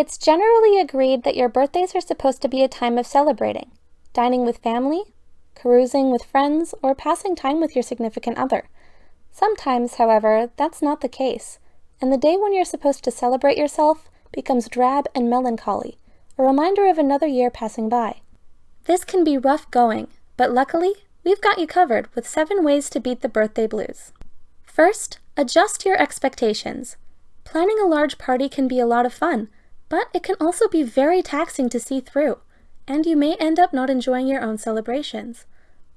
It's generally agreed that your birthdays are supposed to be a time of celebrating, dining with family, carousing with friends, or passing time with your significant other. Sometimes, however, that's not the case, and the day when you're supposed to celebrate yourself becomes drab and melancholy, a reminder of another year passing by. This can be rough going, but luckily, we've got you covered with seven ways to beat the birthday blues. First, adjust your expectations. Planning a large party can be a lot of fun, but it can also be very taxing to see through, and you may end up not enjoying your own celebrations.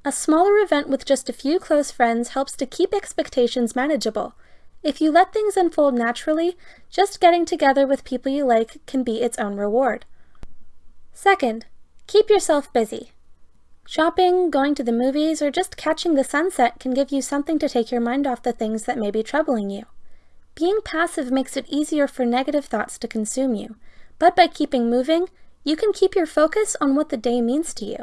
A smaller event with just a few close friends helps to keep expectations manageable. If you let things unfold naturally, just getting together with people you like can be its own reward. Second, keep yourself busy. Shopping, going to the movies, or just catching the sunset can give you something to take your mind off the things that may be troubling you. Being passive makes it easier for negative thoughts to consume you, but by keeping moving, you can keep your focus on what the day means to you.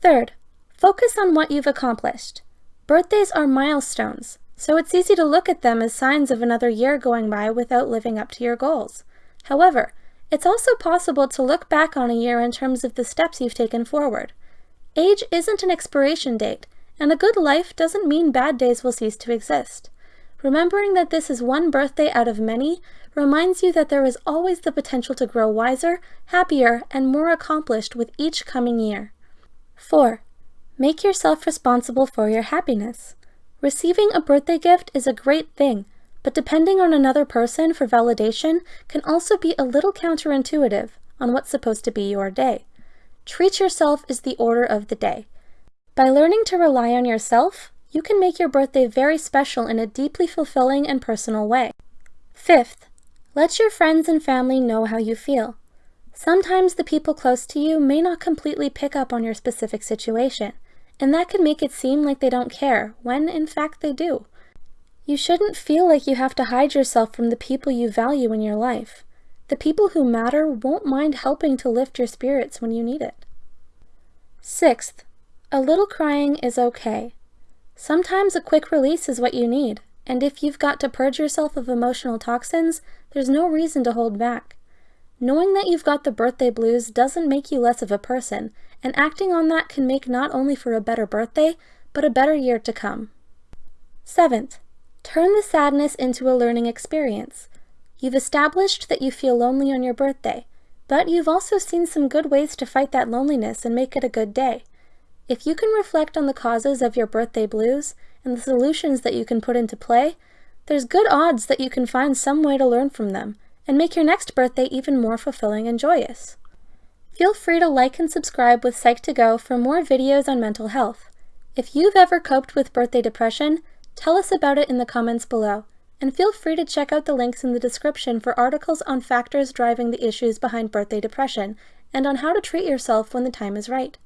Third, focus on what you've accomplished. Birthdays are milestones, so it's easy to look at them as signs of another year going by without living up to your goals. However, it's also possible to look back on a year in terms of the steps you've taken forward. Age isn't an expiration date, and a good life doesn't mean bad days will cease to exist. Remembering that this is one birthday out of many reminds you that there is always the potential to grow wiser, happier, and more accomplished with each coming year. 4. Make yourself responsible for your happiness. Receiving a birthday gift is a great thing, but depending on another person for validation can also be a little counterintuitive on what's supposed to be your day. Treat yourself is the order of the day. By learning to rely on yourself, you can make your birthday very special in a deeply fulfilling and personal way. Fifth, let your friends and family know how you feel. Sometimes the people close to you may not completely pick up on your specific situation, and that can make it seem like they don't care, when in fact they do. You shouldn't feel like you have to hide yourself from the people you value in your life. The people who matter won't mind helping to lift your spirits when you need it. Sixth, a little crying is okay. Sometimes a quick release is what you need, and if you've got to purge yourself of emotional toxins, there's no reason to hold back. Knowing that you've got the birthday blues doesn't make you less of a person, and acting on that can make not only for a better birthday, but a better year to come. Seventh, turn the sadness into a learning experience. You've established that you feel lonely on your birthday, but you've also seen some good ways to fight that loneliness and make it a good day. If you can reflect on the causes of your birthday blues and the solutions that you can put into play, there's good odds that you can find some way to learn from them and make your next birthday even more fulfilling and joyous. Feel free to like and subscribe with Psych2Go for more videos on mental health. If you've ever coped with birthday depression, tell us about it in the comments below, and feel free to check out the links in the description for articles on factors driving the issues behind birthday depression and on how to treat yourself when the time is right.